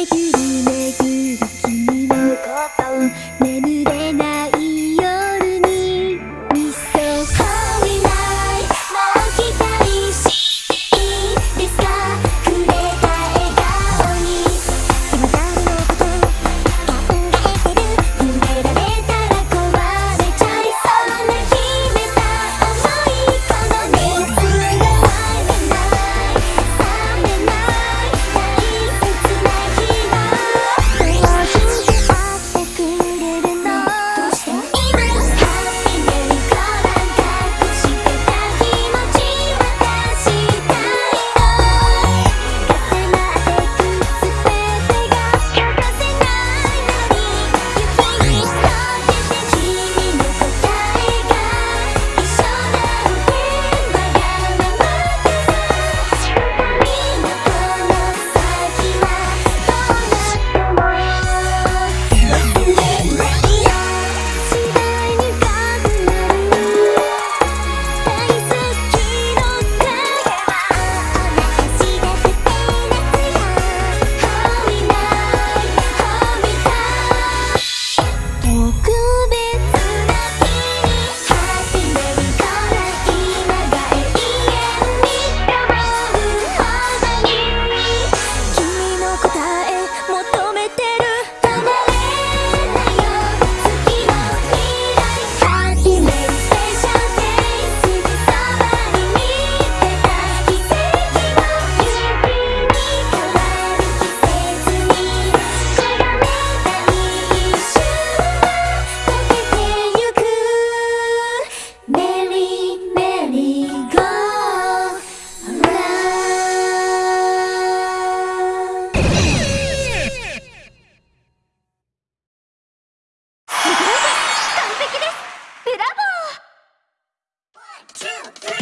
make you. てブラボー。